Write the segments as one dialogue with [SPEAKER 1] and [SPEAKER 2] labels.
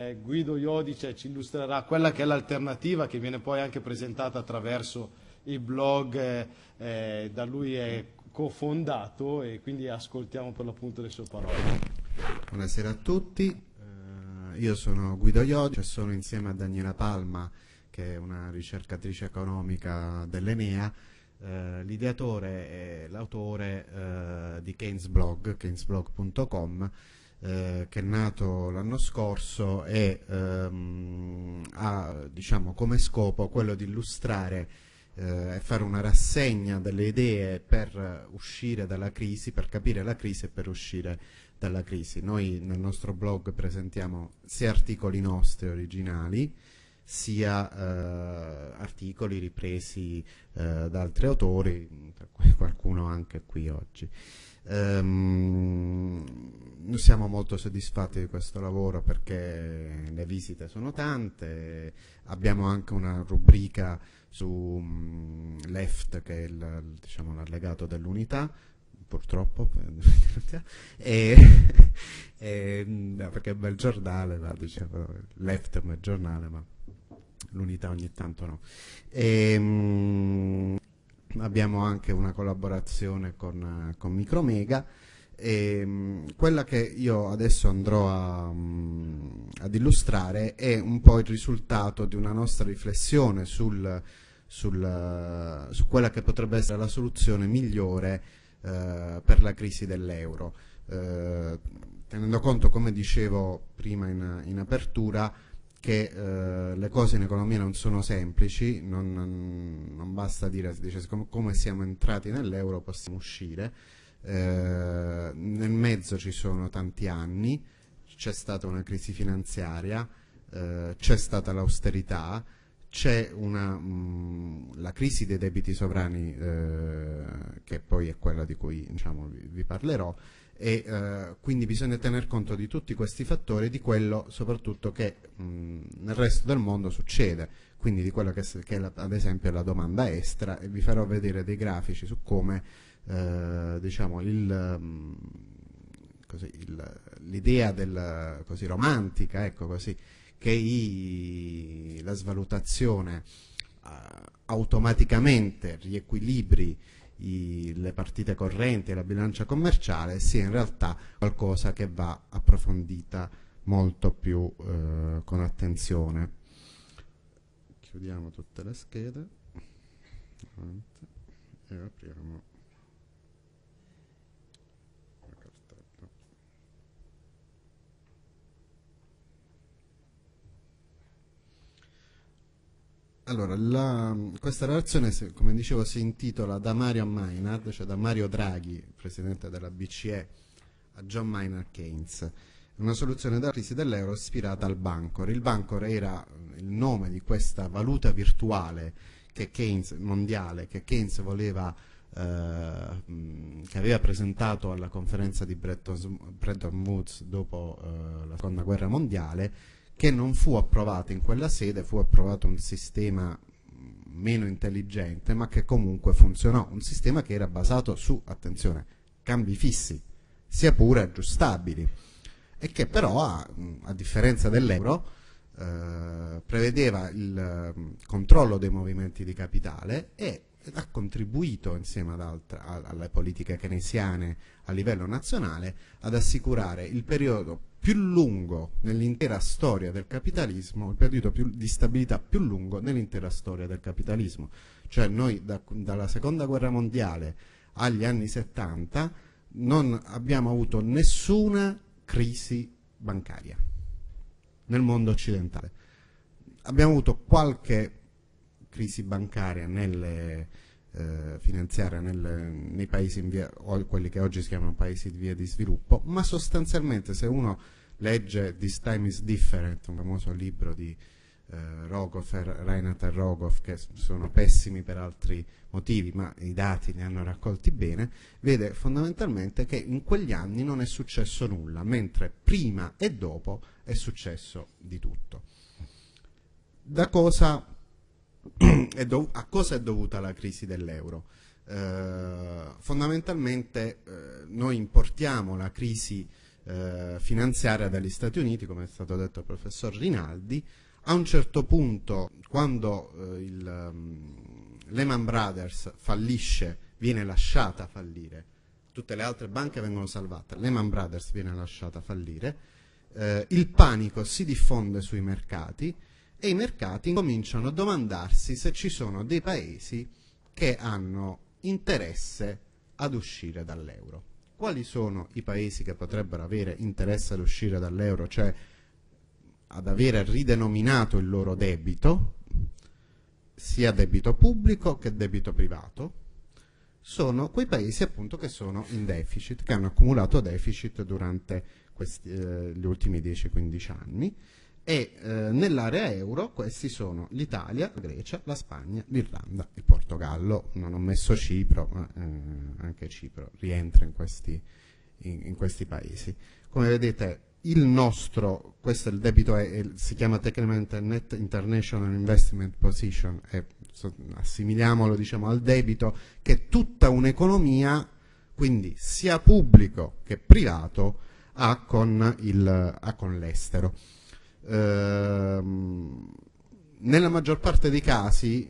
[SPEAKER 1] Eh, Guido Iodice ci illustrerà quella che è l'alternativa che viene poi anche presentata attraverso il blog eh, eh, da lui è cofondato e quindi ascoltiamo per l'appunto le sue parole.
[SPEAKER 2] Buonasera a tutti, eh, io sono Guido Iodice, sono insieme a Daniela Palma che è una ricercatrice economica dell'Enea, eh, l'ideatore e l'autore eh, di Keynes Blog, keynesblog.com eh, che è nato l'anno scorso e ehm, ha diciamo, come scopo quello di illustrare eh, e fare una rassegna delle idee per uscire dalla crisi, per capire la crisi e per uscire dalla crisi. Noi nel nostro blog presentiamo sia articoli nostri originali, sia eh, articoli ripresi eh, da altri autori, tra cui qualcuno anche qui oggi. Um, siamo molto soddisfatti di questo lavoro perché le visite sono tante, abbiamo anche una rubrica su um, Left che è il, diciamo, l'allegato dell'unità, purtroppo, e, e, perché è un bel giornale, ma, diciamo, Left è un bel giornale, ma l'unità ogni tanto no. E, um, abbiamo anche una collaborazione con, con Micromega e, um, quella che io adesso andrò a, um, ad illustrare è un po' il risultato di una nostra riflessione sul, sul, su quella che potrebbe essere la soluzione migliore uh, per la crisi dell'euro. Uh, tenendo conto, come dicevo prima in, in apertura, che eh, le cose in economia non sono semplici, non, non basta dire dice, come siamo entrati nell'euro possiamo uscire, eh, nel mezzo ci sono tanti anni, c'è stata una crisi finanziaria, eh, c'è stata l'austerità, c'è la crisi dei debiti sovrani eh, che poi è quella di cui diciamo, vi, vi parlerò e eh, quindi bisogna tener conto di tutti questi fattori e di quello soprattutto che mh, nel resto del mondo succede, quindi di quello che, che è la, ad esempio la domanda estera e vi farò vedere dei grafici su come eh, diciamo, l'idea romantica ecco così, che i, la svalutazione eh, automaticamente riequilibri i, le partite correnti e la bilancia commerciale sia in realtà qualcosa che va approfondita molto più eh, con attenzione. Chiudiamo tutte le schede. E apriamo Allora, la, questa relazione, come dicevo, si intitola da Mario Maynard, cioè da Mario Draghi, presidente della BCE, a John Maynard Keynes. Una soluzione della crisi dell'euro ispirata al Bancor. Il Bancor era il nome di questa valuta virtuale che Keynes, mondiale che Keynes voleva eh, che aveva presentato alla conferenza di Bretton, Bretton Woods dopo eh, la seconda guerra mondiale che non fu approvato in quella sede, fu approvato un sistema meno intelligente, ma che comunque funzionò, un sistema che era basato su, attenzione, cambi fissi, sia pure aggiustabili, e che però, a, a differenza dell'euro, eh, prevedeva il um, controllo dei movimenti di capitale e ha contribuito insieme altre, alle politiche keynesiane a livello nazionale ad assicurare il periodo più lungo nell'intera storia del capitalismo, il periodo più, di stabilità più lungo nell'intera storia del capitalismo. Cioè noi da, dalla seconda guerra mondiale agli anni 70 non abbiamo avuto nessuna crisi bancaria nel mondo occidentale. Abbiamo avuto qualche crisi bancaria nelle, eh, finanziaria nel, nei paesi via, quelli che oggi si chiamano paesi di via di sviluppo, ma sostanzialmente se uno legge This Time is Different, un famoso libro di eh, Rogoff, e Rogoff, che sono pessimi per altri motivi, ma i dati li hanno raccolti bene, vede fondamentalmente che in quegli anni non è successo nulla, mentre prima e dopo è successo di tutto. Da cosa a cosa è dovuta la crisi dell'euro? Eh, fondamentalmente eh, noi importiamo la crisi eh, finanziaria dagli Stati Uniti, come è stato detto dal professor Rinaldi. A un certo punto, quando eh, il um, Lehman Brothers fallisce, viene lasciata fallire, tutte le altre banche vengono salvate, Lehman Brothers viene lasciata fallire, eh, il panico si diffonde sui mercati e i mercati cominciano a domandarsi se ci sono dei paesi che hanno interesse ad uscire dall'euro. Quali sono i paesi che potrebbero avere interesse ad uscire dall'euro, cioè ad avere ridenominato il loro debito, sia debito pubblico che debito privato, sono quei paesi appunto che sono in deficit, che hanno accumulato deficit durante questi, eh, gli ultimi 10-15 anni e eh, nell'area euro questi sono l'Italia, la Grecia, la Spagna, l'Irlanda, il Portogallo, non ho messo Cipro, ma eh, anche Cipro rientra in questi, in, in questi, paesi. Come vedete il nostro, questo è il debito, è, si chiama tecnicamente Net International Investment Position, è, assimiliamolo diciamo, al debito che tutta un'economia, quindi sia pubblico che privato, ha con l'estero. Ehm, nella maggior parte dei casi,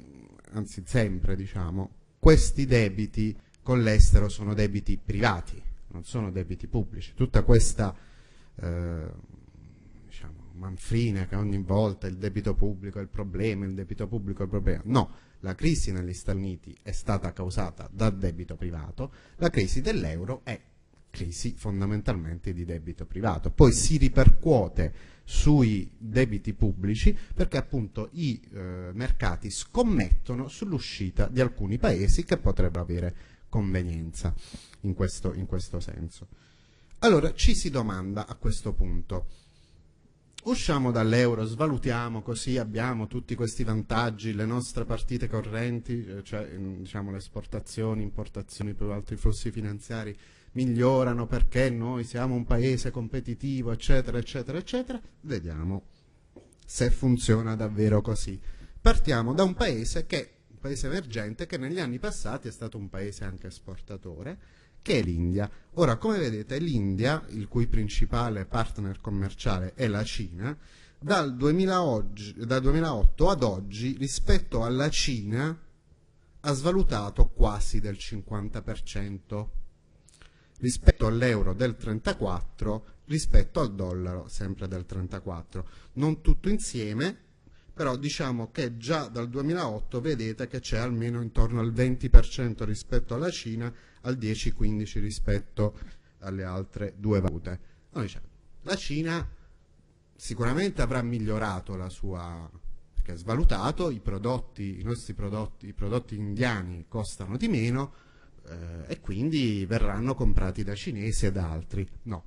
[SPEAKER 2] anzi sempre diciamo, questi debiti con l'estero sono debiti privati, non sono debiti pubblici. Tutta questa eh, diciamo, manfrina che ogni volta il debito pubblico è il problema, il debito pubblico è il problema. No, la crisi negli Stati Uniti è stata causata dal debito privato, la crisi dell'euro è crisi fondamentalmente di debito privato. Poi si ripercuote sui debiti pubblici perché appunto i eh, mercati scommettono sull'uscita di alcuni paesi che potrebbero avere convenienza in questo, in questo senso. Allora ci si domanda a questo punto, usciamo dall'euro, svalutiamo così abbiamo tutti questi vantaggi, le nostre partite correnti, eh, cioè diciamo, le esportazioni, importazioni, più altri flussi finanziari migliorano perché noi siamo un paese competitivo, eccetera, eccetera, eccetera, vediamo se funziona davvero così. Partiamo da un paese che, un paese emergente, che negli anni passati è stato un paese anche esportatore, che è l'India. Ora, come vedete, l'India, il cui principale partner commerciale è la Cina, dal, 2000 oggi, dal 2008 ad oggi rispetto alla Cina ha svalutato quasi del 50% rispetto all'euro del 34 rispetto al dollaro sempre del 34 non tutto insieme però diciamo che già dal 2008 vedete che c'è almeno intorno al 20% rispetto alla Cina al 10-15 rispetto alle altre due valute. Diciamo, la Cina sicuramente avrà migliorato la sua perché è svalutato i prodotti i nostri prodotti i prodotti indiani costano di meno eh, e quindi verranno comprati da cinesi e da altri. No,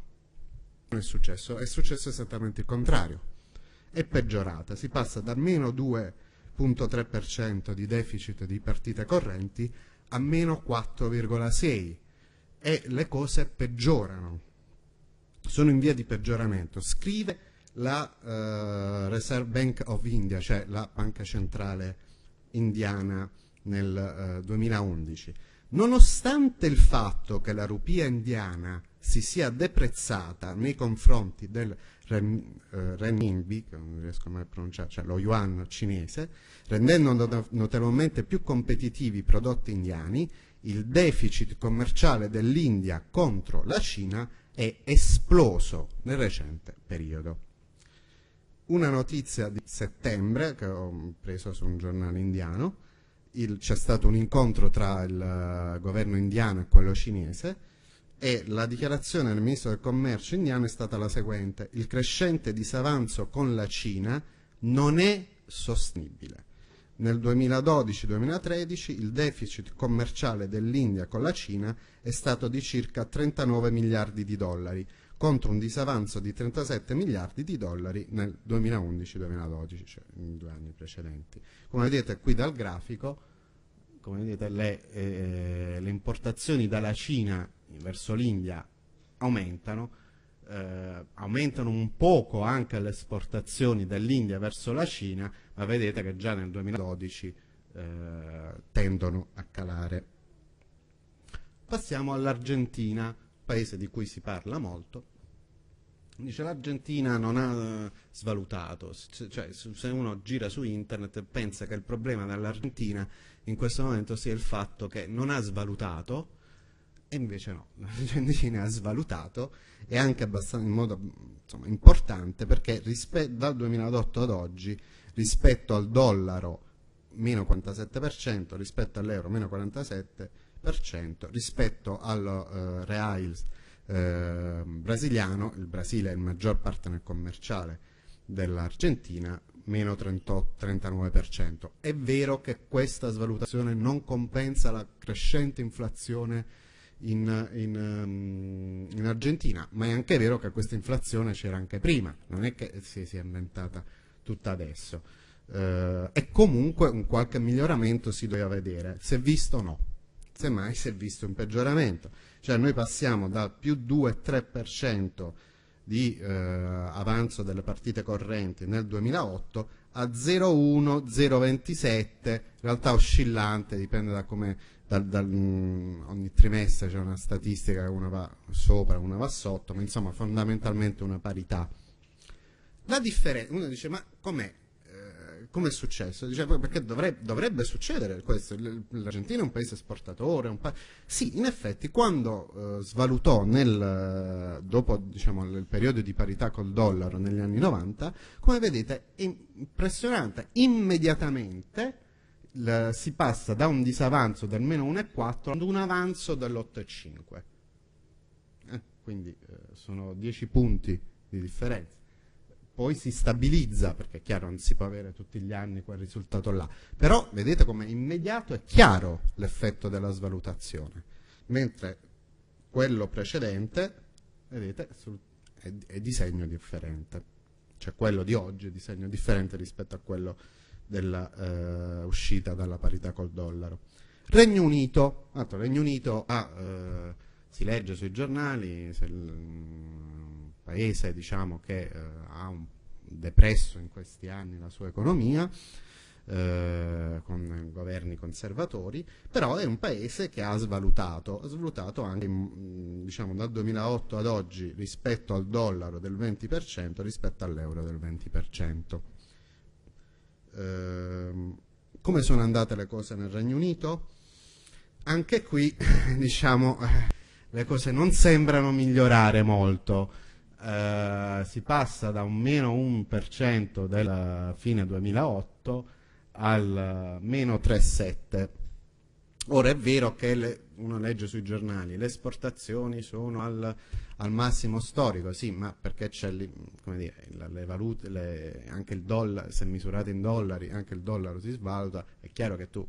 [SPEAKER 2] non è successo, è successo esattamente il contrario. È peggiorata, si passa da meno 2.3% di deficit di partite correnti a meno 4,6% e le cose peggiorano, sono in via di peggioramento. Scrive la uh, Reserve Bank of India, cioè la banca centrale indiana nel uh, 2011. Nonostante il fatto che la rupia indiana si sia deprezzata nei confronti del ren, eh, renminbi, che non riesco mai a pronunciare, cioè lo yuan cinese, rendendo notevolmente più competitivi i prodotti indiani, il deficit commerciale dell'India contro la Cina è esploso nel recente periodo. Una notizia di settembre che ho preso su un giornale indiano, c'è stato un incontro tra il uh, governo indiano e quello cinese e la dichiarazione del ministro del commercio indiano è stata la seguente. Il crescente disavanzo con la Cina non è sostenibile. Nel 2012-2013 il deficit commerciale dell'India con la Cina è stato di circa 39 miliardi di dollari contro un disavanzo di 37 miliardi di dollari nel 2011-2012, cioè in due anni precedenti. Come vedete qui dal grafico, vedete, le, eh, le importazioni dalla Cina verso l'India aumentano, eh, aumentano un poco anche le esportazioni dall'India verso la Cina, ma vedete che già nel 2012 eh, tendono a calare. Passiamo all'Argentina, paese di cui si parla molto, Dice l'Argentina non ha svalutato, cioè se uno gira su internet pensa che il problema dell'Argentina in questo momento sia il fatto che non ha svalutato e invece no, l'Argentina ha svalutato e anche in modo insomma, importante perché dal 2008 ad oggi rispetto al dollaro meno 47%, rispetto all'euro meno 47%, rispetto al uh, reais eh, brasiliano, il Brasile è il maggior partner commerciale dell'Argentina, meno 38, 39%. È vero che questa svalutazione non compensa la crescente inflazione in, in, um, in, Argentina, ma è anche vero che questa inflazione c'era anche prima, non è che si sia inventata tutta adesso. Uh, e comunque un qualche miglioramento si doveva vedere, è visto no, semmai si è visto un peggioramento. Cioè noi passiamo da più 2-3% di eh, avanzo delle partite correnti nel 2008 a 0,1, 0,27, in realtà oscillante, dipende da come dal, dal, mm, ogni trimestre c'è una statistica che una va sopra, una va sotto, ma insomma fondamentalmente una parità. La differenza, uno dice ma com'è? Come è successo? Dice, perché dovrebbe, dovrebbe succedere questo, l'Argentina è un paese esportatore, un pa sì, in effetti quando eh, svalutò nel, dopo diciamo, il periodo di parità col dollaro negli anni 90, come vedete è impressionante, immediatamente si passa da un disavanzo del meno 1,4 ad un avanzo dell'8,5. Eh, quindi eh, sono 10 punti di differenza poi si stabilizza, perché è chiaro non si può avere tutti gli anni quel risultato là, però vedete come immediato è chiaro l'effetto della svalutazione, mentre quello precedente, vedete, è, è disegno differente, cioè quello di oggi è disegno differente rispetto a quello dell'uscita eh, dalla parità col dollaro. Regno Unito, altro, Regno Unito ha, eh, si legge sui giornali, se paese diciamo, che eh, ha un, depresso in questi anni la sua economia, eh, con governi conservatori, però è un paese che ha svalutato, ha svalutato anche mm, diciamo, dal 2008 ad oggi rispetto al dollaro del 20%, rispetto all'euro del 20%. Eh, come sono andate le cose nel Regno Unito? Anche qui diciamo, eh, le cose non sembrano migliorare molto. Eh, si passa da un meno 1% della fine 2008 al meno 3,7%. Ora è vero che le, uno legge sui giornali, le esportazioni sono al, al massimo storico, sì, ma perché c'è le valute, le, anche il dollaro, se misurato in dollari, anche il dollaro si svaluta, è chiaro che tu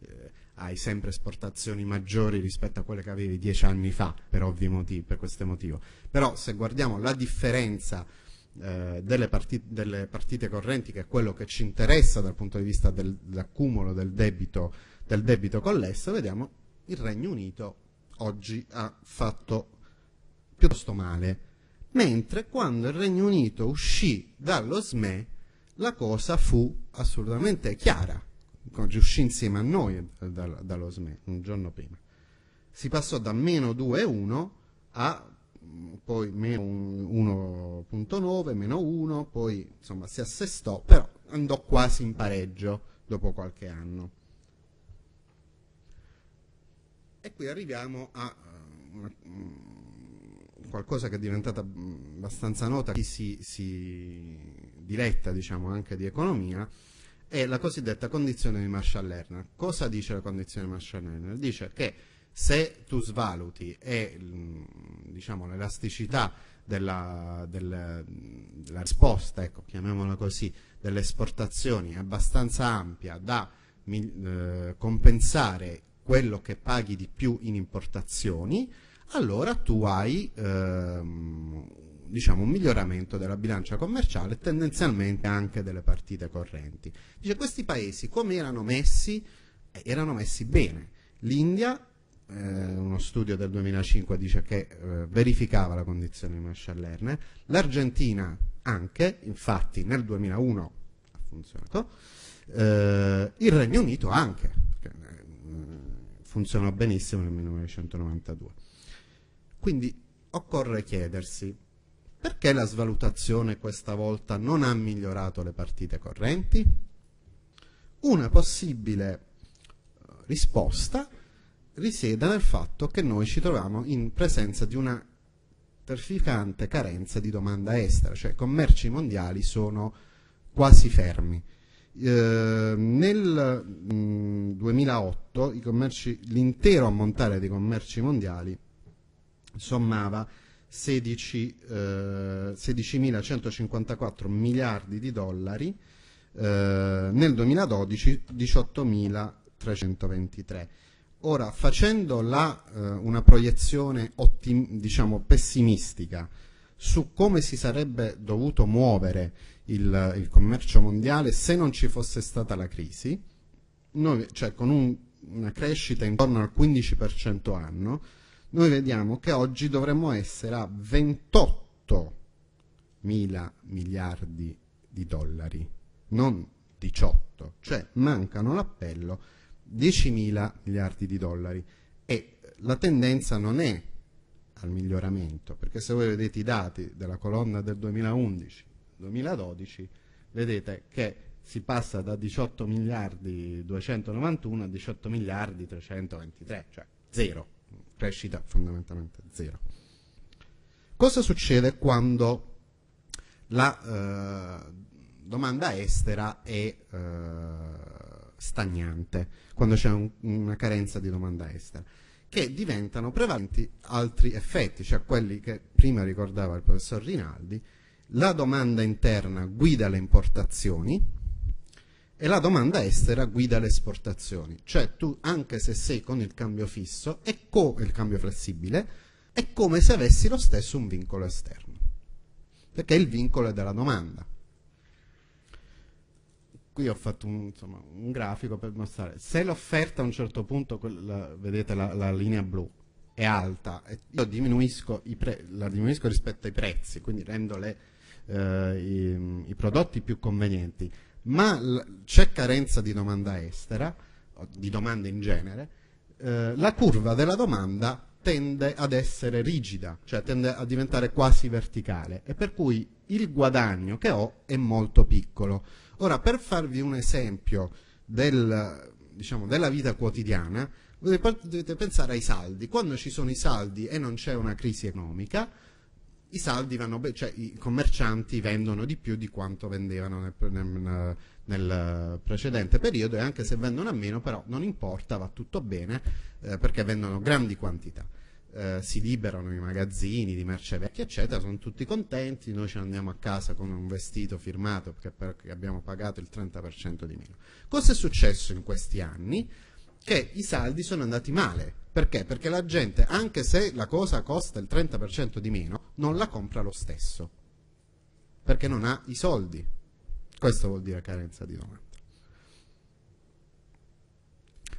[SPEAKER 2] eh, hai sempre esportazioni maggiori rispetto a quelle che avevi dieci anni fa, per ovvi motivi, per questo motivo. Però se guardiamo la differenza eh, delle, partite, delle, partite, correnti, che è quello che ci interessa dal punto di vista del, dell'accumulo del debito, del debito collesso, vediamo il Regno Unito oggi ha fatto piuttosto male, mentre quando il Regno Unito uscì dallo SME la cosa fu assolutamente chiara uscì insieme a noi dallo SME un giorno prima. Si passò da meno 2,1 a mm, poi meno 1.9, meno 1, poi insomma si assestò, però andò quasi in pareggio dopo qualche anno. E qui arriviamo a uh, qualcosa che è diventata abbastanza nota, chi si, si diletta diciamo, anche di economia, è la cosiddetta condizione di Marshall-Lerner. Cosa dice la condizione di Marshall-Lerner? Dice che se tu svaluti e diciamo, l'elasticità della, della, della, risposta, ecco, chiamiamola così, delle esportazioni è abbastanza ampia da eh, compensare quello che paghi di più in importazioni, allora tu hai ehm, diciamo, un miglioramento della bilancia commerciale e tendenzialmente anche delle partite correnti. Dice questi paesi come erano messi? Eh, erano messi bene. L'India, eh, uno studio del 2005 dice che eh, verificava la condizione di Marshall-Lerner, l'Argentina anche, infatti nel 2001 ha funzionato, eh, il Regno Unito anche, eh, funzionò benissimo nel 1992. Quindi occorre chiedersi Perché la svalutazione questa volta non ha migliorato le partite correnti? Una possibile eh, risposta risiede nel fatto che noi ci troviamo in presenza di una terrificante carenza di domanda estera, cioè i commerci mondiali sono quasi fermi. Eh, nel mh, mm, 2008 l'intero ammontare dei commerci mondiali sommava 16.154 eh, miliardi di dollari, eh, nel 2012 18.323. Ora, facendo la, eh, una proiezione diciamo, pessimistica su come si sarebbe dovuto muovere il, il, commercio mondiale se non ci fosse stata la crisi, noi, cioè con un, una crescita intorno al 15% anno, noi vediamo che oggi dovremmo essere a 28 mila miliardi di dollari, non 18, cioè mancano l'appello 10 mila miliardi di dollari. E la tendenza non è al miglioramento, perché se voi vedete i dati della colonna del 2011-2012, vedete che si passa da 18 miliardi 291 a 18 miliardi 323, cioè zero crescita fondamentalmente zero. Cosa succede quando la eh, domanda estera è eh, stagnante, quando c'è un, una carenza di domanda estera? Che diventano prevalenti altri effetti, cioè quelli che prima ricordava il professor Rinaldi, la domanda interna guida le importazioni, e la domanda estera guida le esportazioni, cioè tu anche se sei con il cambio fisso e il cambio flessibile è come se avessi lo stesso un vincolo esterno, perché il vincolo è della domanda. Qui ho fatto un, insomma, un grafico per mostrare, se l'offerta a un certo punto, quella, vedete la, la, linea blu, è alta, io diminuisco la diminuisco rispetto ai prezzi, quindi rendo le, eh, i, i prodotti più convenienti, ma c'è carenza di domanda estera, di domanda in genere, eh, la curva della domanda tende ad essere rigida, cioè tende a diventare quasi verticale e per cui il guadagno che ho è molto piccolo. Ora, per farvi un esempio del, diciamo, della vita quotidiana, dovete pensare ai saldi. Quando ci sono i saldi e non c'è una crisi economica, i saldi vanno bene, cioè i commercianti vendono di più di quanto vendevano nel, nel, nel, precedente periodo e anche se vendono a meno però non importa, va tutto bene eh, perché vendono grandi quantità. Eh, si liberano i magazzini di merce vecchia eccetera, sono tutti contenti, noi ci andiamo a casa con un vestito firmato perché, perché abbiamo pagato il 30% di meno. Cosa è successo in questi anni? Che i saldi sono andati male, perché? Perché la gente, anche se la cosa costa il 30% di meno, non la compra lo stesso. Perché non ha i soldi. Questo vuol dire carenza di domanda.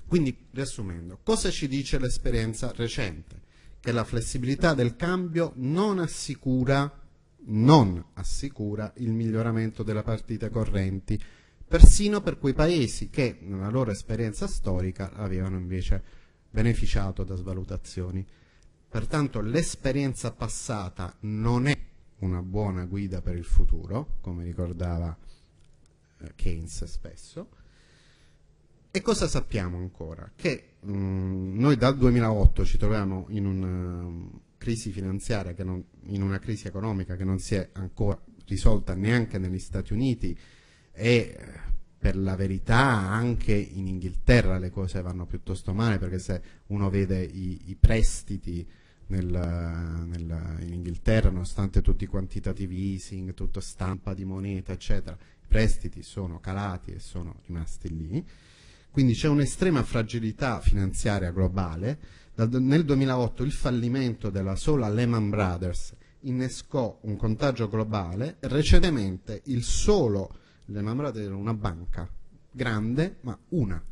[SPEAKER 2] Quindi, riassumendo, cosa ci dice l'esperienza recente? Che la flessibilità del cambio non assicura, non assicura il miglioramento delle partite correnti, persino per quei paesi che nella loro esperienza storica avevano invece beneficiato da svalutazioni. Pertanto l'esperienza passata non è una buona guida per il futuro, come ricordava eh, Keynes spesso. E cosa sappiamo ancora? Che mh, mm, noi dal 2008 ci troviamo in una um, crisi finanziaria, non, in una crisi economica che non si è ancora risolta neanche negli Stati Uniti e per la verità anche in Inghilterra le cose vanno piuttosto male perché se uno vede i, i prestiti nel, nel, in Inghilterra nonostante tutti i quantitative easing, tutta stampa di moneta eccetera, i prestiti sono calati e sono rimasti lì. Quindi c'è un'estrema fragilità finanziaria globale. Nel 2008 il fallimento della sola Lehman Brothers innescò un contagio globale. Recentemente il solo le Brothers era una banca grande, ma una.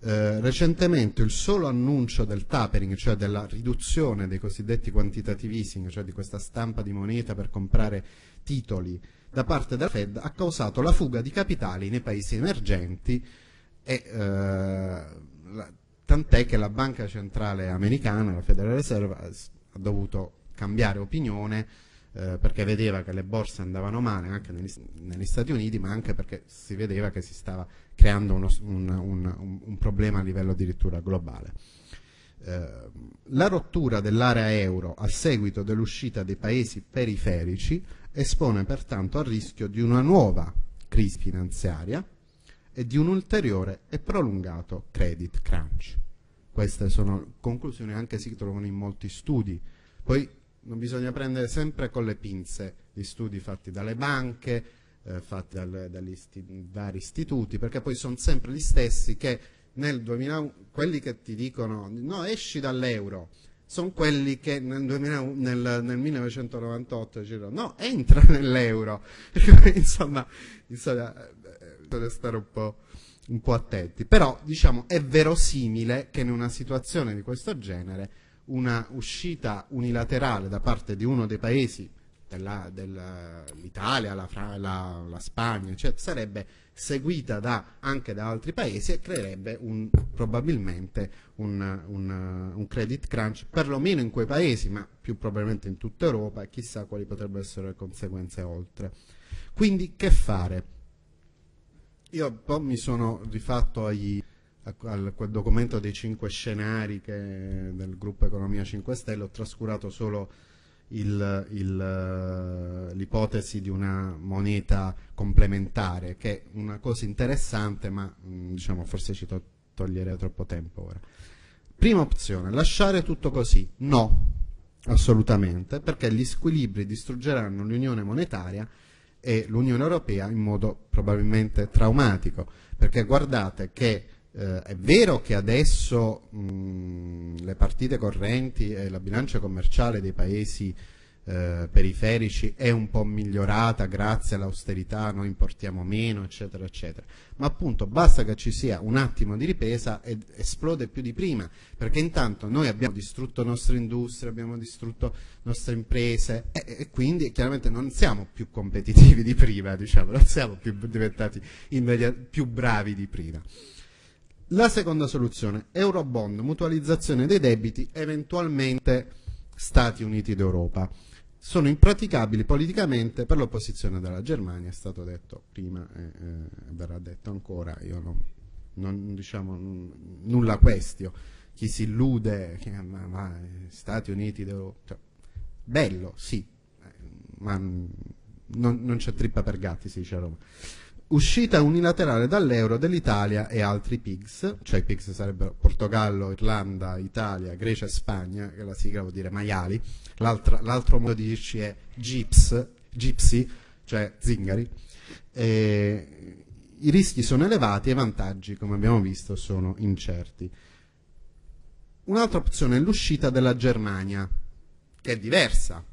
[SPEAKER 2] Eh, recentemente il solo annuncio del tapering, cioè della riduzione dei cosiddetti quantitative easing, cioè di questa stampa di moneta per comprare titoli da parte della Fed, ha causato la fuga di capitali nei paesi emergenti e eh, tant'è che la banca centrale americana, la Federal Reserve, ha dovuto cambiare opinione eh, perché vedeva che le borse andavano male anche negli, negli, Stati Uniti, ma anche perché si vedeva che si stava creando uno, un, un, un, problema a livello addirittura globale. Eh, la rottura dell'area euro a seguito dell'uscita dei paesi periferici espone pertanto al rischio di una nuova crisi finanziaria e di un ulteriore e prolungato credit crunch. Queste sono conclusioni anche si trovano in molti studi. Poi non bisogna prendere sempre con le pinze gli studi fatti dalle banche, eh, fatti dal, dagli isti vari istituti, perché poi sono sempre gli stessi che nel 2000, quelli che ti dicono no esci dall'euro, sono quelli che nel, 2000, nel, nel 1998 dicono no entra nell'euro. insomma, insomma bisogna eh, stare un po', un po' attenti. Però diciamo è verosimile che in una situazione di questo genere una uscita unilaterale da parte di uno dei paesi dell'Italia, la, la, la, Spagna, eccetera, sarebbe seguita da, anche da altri paesi e creerebbe un, probabilmente un, un, un, credit crunch, perlomeno in quei paesi, ma più probabilmente in tutta Europa e chissà quali potrebbero essere le conseguenze oltre. Quindi che fare? Io un po' mi sono rifatto agli, a quel documento dei cinque scenari che, del gruppo Economia 5 Stelle, ho trascurato solo l'ipotesi di una moneta complementare, che è una cosa interessante, ma mm, diciamo, forse ci to toglierei troppo tempo ora. Prima opzione, lasciare tutto così? No, assolutamente, perché gli squilibri distruggeranno l'unione monetaria e l'Unione Europea in modo probabilmente traumatico, perché guardate che eh, è vero che adesso mh, le partite correnti e la bilancia commerciale dei paesi eh, periferici è un po' migliorata grazie all'austerità, noi importiamo meno, eccetera, eccetera. Ma appunto basta che ci sia un attimo di ripresa ed esplode più di prima, perché intanto noi abbiamo distrutto nostre industrie, abbiamo distrutto nostre imprese e, e quindi chiaramente non siamo più competitivi di prima, diciamo, non siamo più diventati più bravi di prima. La seconda soluzione, Eurobond, mutualizzazione dei debiti, eventualmente Stati Uniti d'Europa. Sono impraticabili politicamente per l'opposizione della Germania, è stato detto prima e eh, verrà detto ancora, io non, non diciamo nulla questio. Chi si illude che ma, ma, Stati Uniti d'Europa, cioè, bello, sì, ma non, non c'è trippa per gatti, si dice a Roma uscita unilaterale dall'euro dell'Italia e altri PIGS, cioè i PIGS sarebbero Portogallo, Irlanda, Italia, Grecia e Spagna, che la sigla vuol dire maiali, l'altro modo di dirci è GIPS, Gypsy, cioè zingari. E I rischi sono elevati e i vantaggi, come abbiamo visto, sono incerti. Un'altra opzione è l'uscita della Germania, che è diversa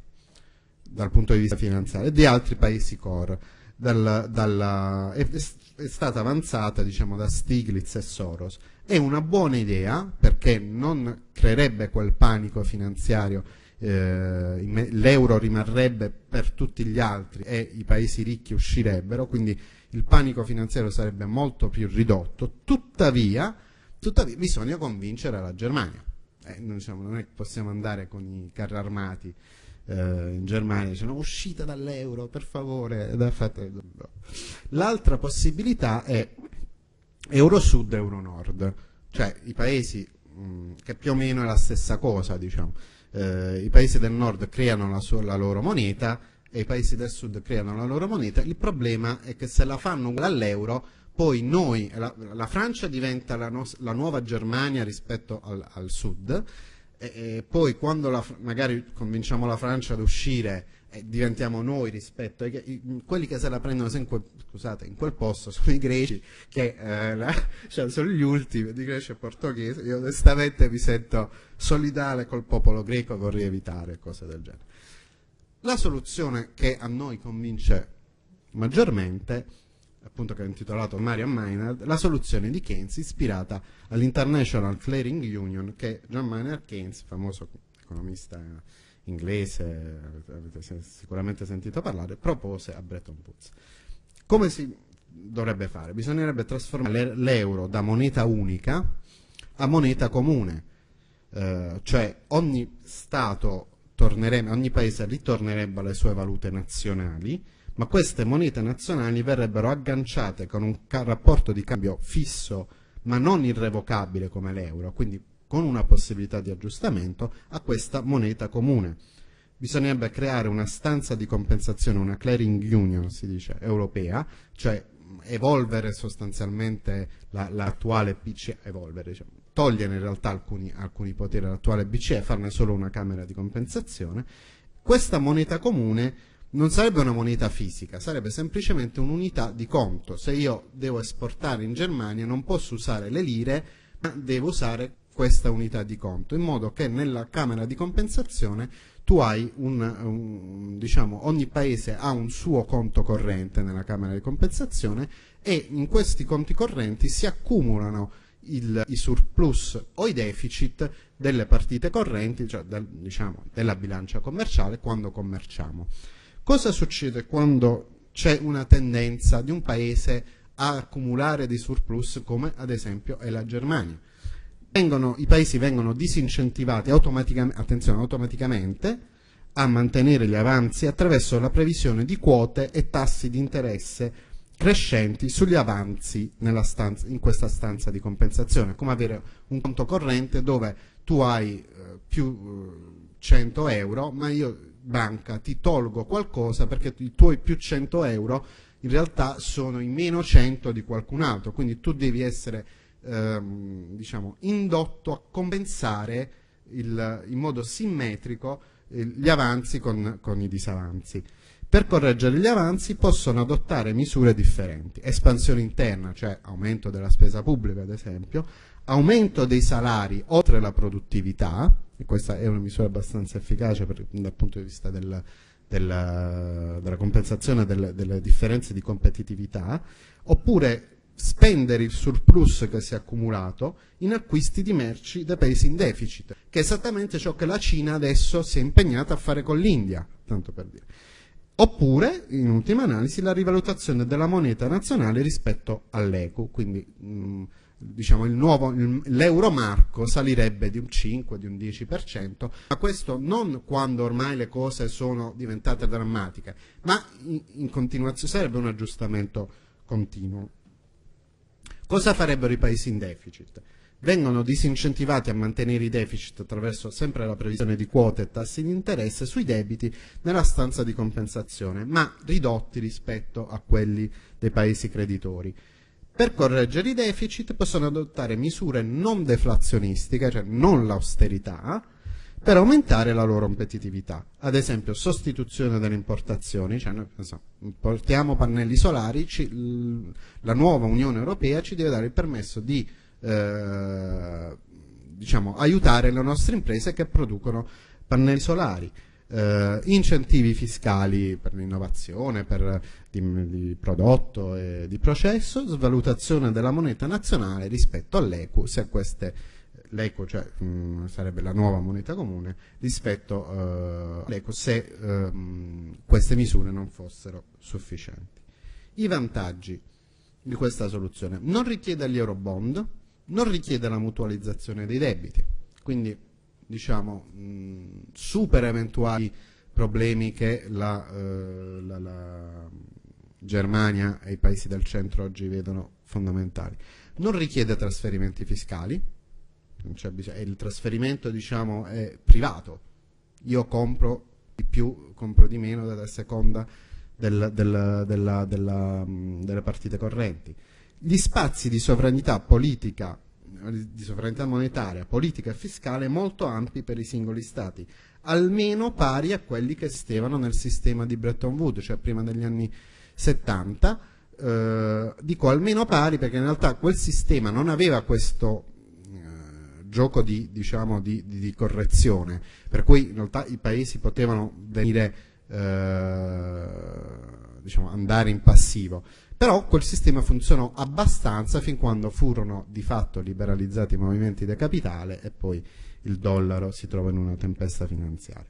[SPEAKER 2] dal punto di vista finanziario, e di altri paesi core dal, dalla, è, è, stata avanzata diciamo, da Stiglitz e Soros. È una buona idea perché non creerebbe quel panico finanziario, eh, l'euro rimarrebbe per tutti gli altri e i paesi ricchi uscirebbero, quindi il panico finanziario sarebbe molto più ridotto, tuttavia, tuttavia bisogna convincere la Germania. Eh, non, diciamo, non è che possiamo andare con i carri armati eh, in Germania dicono uscita dall'euro per favore. L'altra possibilità è Euro Sud e Euro Nord. Cioè i paesi che più o meno è la stessa cosa diciamo. Eh, i paesi del nord creano la, sua, la loro moneta e i paesi del sud creano la loro moneta. Il problema è che se la fanno all'euro poi noi, la, la Francia diventa la, la, nuova Germania rispetto al, al sud e, e poi quando la, magari convinciamo la Francia ad uscire e diventiamo noi rispetto ai quelli che se la prendono quel, scusate, in quel posto sono i greci che eh, la, cioè sono gli ultimi di Grecia e portoghese. Io onestamente mi sento solidale col popolo greco vorrei evitare cose del genere. La soluzione che a noi convince maggiormente appunto che ho intitolato Marian Maynard, la soluzione di Keynes ispirata all'International Clearing Union che John Maynard Keynes, famoso economista inglese, avete sicuramente sentito parlare, propose a Bretton Woods. Come si dovrebbe fare? Bisognerebbe trasformare l'euro da moneta unica a moneta comune, eh, cioè ogni Stato tornerebbe, ogni paese ritornerebbe alle sue valute nazionali, ma queste monete nazionali verrebbero agganciate con un rapporto di cambio fisso ma non irrevocabile come l'euro, quindi con una possibilità di aggiustamento a questa moneta comune. Bisognerebbe creare una stanza di compensazione, una clearing union, si dice, europea, cioè evolvere sostanzialmente l'attuale la, BCE, evolvere, diciamo, togliere in realtà alcuni, alcuni poteri all'attuale BCE, farne solo una camera di compensazione. Questa moneta comune non sarebbe una moneta fisica, sarebbe semplicemente un'unità di conto. Se io devo esportare in Germania non posso usare le lire, ma devo usare questa unità di conto, in modo che nella Camera di compensazione tu hai un, un, diciamo, ogni paese ha un suo conto corrente nella Camera di compensazione e in questi conti correnti si accumulano il, i surplus o i deficit delle partite correnti, cioè del, diciamo, della bilancia commerciale quando commerciamo. Cosa succede quando c'è una tendenza di un paese a accumulare dei surplus come ad esempio è la Germania? vengono, i paesi vengono disincentivati automaticamente, attenzione, automaticamente a mantenere gli avanzi attraverso la previsione di quote e tassi di interesse crescenti sugli avanzi stanza, in questa stanza di compensazione, come avere un conto corrente dove tu hai eh, più eh, 100 euro, ma io banca ti tolgo qualcosa perché i tuoi più 100 euro in realtà sono i meno 100 di qualcun altro, quindi tu devi essere ehm, diciamo, indotto a compensare il, in modo simmetrico eh, gli avanzi con, con i disavanzi. Per correggere gli avanzi possono adottare misure differenti, espansione interna, cioè aumento della spesa pubblica ad esempio, aumento dei salari oltre la produttività, e questa è una misura abbastanza efficace per, dal punto di vista del, della, della, compensazione delle, delle differenze di competitività, oppure spendere il surplus che si è accumulato in acquisti di merci da paesi in deficit, che è esattamente ciò che la Cina adesso si è impegnata a fare con l'India, tanto per dire. Oppure, in ultima analisi, la rivalutazione della moneta nazionale rispetto all'eco, quindi mh, diciamo l'euro marco salirebbe di un 5, di un 10%, ma questo non quando ormai le cose sono diventate drammatiche, ma in, in continuazione sarebbe un aggiustamento continuo. Cosa farebbero i paesi in deficit? Vengono disincentivati a mantenere i deficit attraverso sempre la previsione di quote e tassi di interesse sui debiti nella stanza di compensazione, ma ridotti rispetto a quelli dei paesi creditori. Per correggere i deficit possono adottare misure non deflazionistiche, cioè non l'austerità, per aumentare la loro competitività. Ad esempio, sostituzione delle importazioni, cioè noi so, importiamo pannelli solari, ci, la nuova Unione Europea ci deve dare il permesso di eh, diciamo, aiutare le nostre imprese che producono pannelli solari. Eh, incentivi fiscali per l'innovazione, per di, di, prodotto e di processo, svalutazione della moneta nazionale rispetto all'ECU se queste l'eco, cioè mm, sarebbe la nuova moneta comune, rispetto uh, all'eco se um, queste misure non fossero sufficienti. I vantaggi di questa soluzione non richiede gli eurobond, non richiede la mutualizzazione dei debiti, quindi diciamo mh, supera eventuali problemi che la, uh, la, la Germania e i paesi del centro oggi vedono fondamentali. Non richiede trasferimenti fiscali, il trasferimento diciamo, è privato. Io compro di più, compro di meno a seconda del, del, della, della, delle partite correnti. Gli spazi di sovranità politica, di sovranità monetaria, politica e fiscale molto ampi per i singoli stati, almeno pari a quelli che esistevano nel sistema di Bretton Woods, cioè prima degli anni 70, eh, dico almeno pari perché in realtà quel sistema non aveva questo gioco di, diciamo, di, di, di, correzione, per cui in realtà i paesi potevano venire, eh, diciamo, andare in passivo. Però quel sistema funzionò abbastanza fin quando furono di fatto liberalizzati i movimenti del capitale e poi il dollaro si trova in una tempesta finanziaria.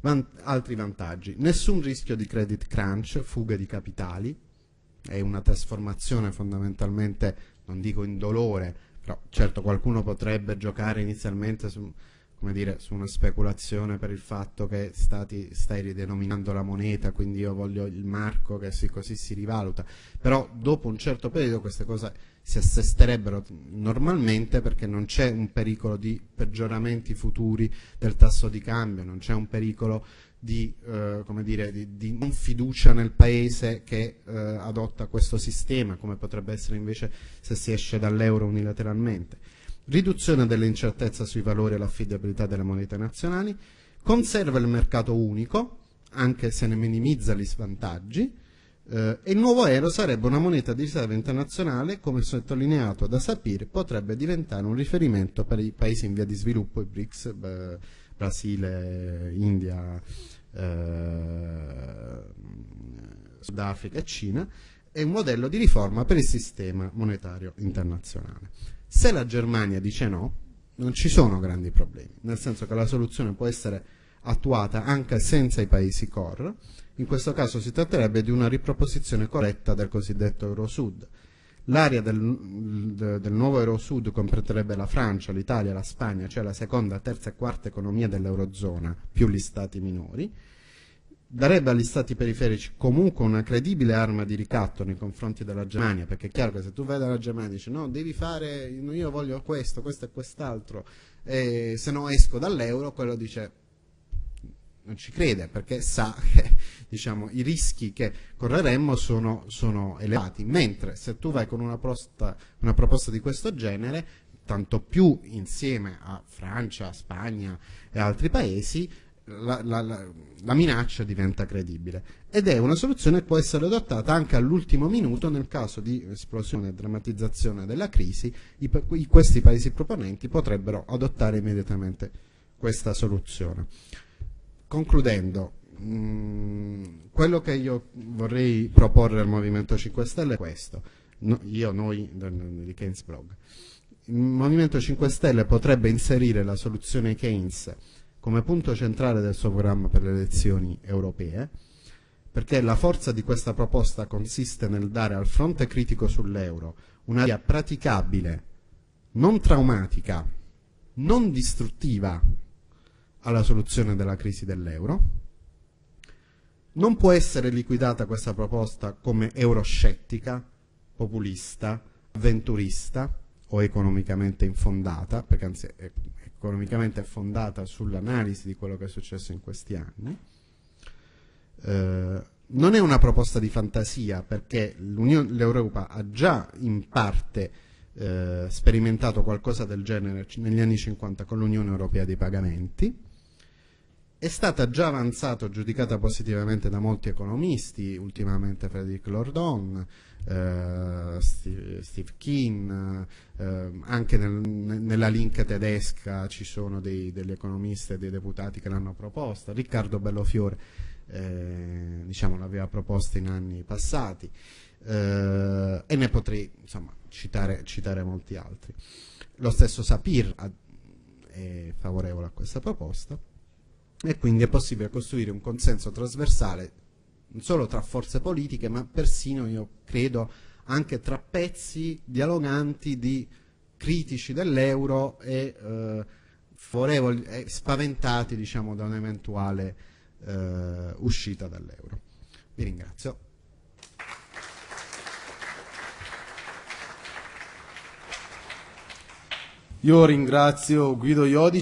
[SPEAKER 2] Van altri vantaggi. Nessun rischio di credit crunch, fuga di capitali, è una trasformazione fondamentalmente, non dico indolore, però certo qualcuno potrebbe giocare inizialmente su, come dire, su una speculazione per il fatto che stati, stai ridenominando la moneta, quindi io voglio il marco che sì, così si rivaluta, però dopo un certo periodo queste cose si assesterebbero normalmente perché non c'è un pericolo di peggioramenti futuri del tasso di cambio, non c'è un pericolo di, eh, dire, di, di, non fiducia nel paese che eh, adotta questo sistema, come potrebbe essere invece se si esce dall'euro unilateralmente riduzione dell'incertezza sui valori e l'affidabilità delle monete nazionali, conserva il mercato unico, anche se ne minimizza gli svantaggi, eh, e il nuovo euro sarebbe una moneta di riserva internazionale, come sottolineato da Sapir, potrebbe diventare un riferimento per i paesi in via di sviluppo, i BRICS, beh, Brasile, India, eh, Sudafrica e Cina, e un modello di riforma per il sistema monetario internazionale. Se la Germania dice no, non ci sono grandi problemi, nel senso che la soluzione può essere attuata anche senza i paesi core, in questo caso si tratterebbe di una riproposizione corretta del cosiddetto Eurosud. L'area del, del, nuovo Eurosud comprenderebbe la Francia, l'Italia, la Spagna, cioè la seconda, terza e quarta economia dell'Eurozona, più gli stati minori, darebbe agli stati periferici comunque una credibile arma di ricatto nei confronti della Germania, perché è chiaro che se tu vai dalla Germania e dici no, devi fare, io voglio questo, questo e quest'altro, e se no esco dall'euro, quello dice non ci crede perché sa che diciamo, i rischi che correremmo sono, sono, elevati, mentre se tu vai con una proposta, una proposta di questo genere, tanto più insieme a Francia, Spagna e altri paesi, la, la, la, la, minaccia diventa credibile. Ed è una soluzione che può essere adottata anche all'ultimo minuto nel caso di esplosione e drammatizzazione della crisi. I, i, questi paesi proponenti potrebbero adottare immediatamente questa soluzione. Concludendo mh, mm, quello che io vorrei proporre al Movimento 5 Stelle è questo. No, io, noi di Keynes Blog. Il Movimento 5 Stelle potrebbe inserire la soluzione Keynes come punto centrale del suo programma per le elezioni europee, perché la forza di questa proposta consiste nel dare al fronte critico sull'euro un'area praticabile, non traumatica, non distruttiva alla soluzione della crisi dell'euro. Non può essere liquidata questa proposta come euroscettica, populista, avventurista o economicamente infondata, perché anzi è economicamente fondata sull'analisi di quello che è successo in questi anni. Eh, non è una proposta di fantasia perché l'Europa ha già in parte eh, sperimentato qualcosa del genere negli anni 50 con l'Unione Europea dei pagamenti, è stata già avanzata, giudicata positivamente da molti economisti, ultimamente Frederic Lordon, eh, Steve, Steve Keen, eh, anche nel, nella link tedesca ci sono dei, degli economisti e dei deputati che l'hanno proposta, Riccardo Bellofiore eh, diciamo, l'aveva proposta in anni passati. Eh, e ne potrei insomma, citare, citare molti altri. Lo stesso Sapir è favorevole a questa proposta e quindi è possibile costruire un consenso trasversale non solo tra forze politiche, ma persino, io credo, anche tra pezzi dialoganti di critici dell'euro e eh, favorevoli, eh, spaventati diciamo, da un'eventuale eh, uscita dall'euro. Vi ringrazio.
[SPEAKER 1] Io ringrazio Guido Iodici.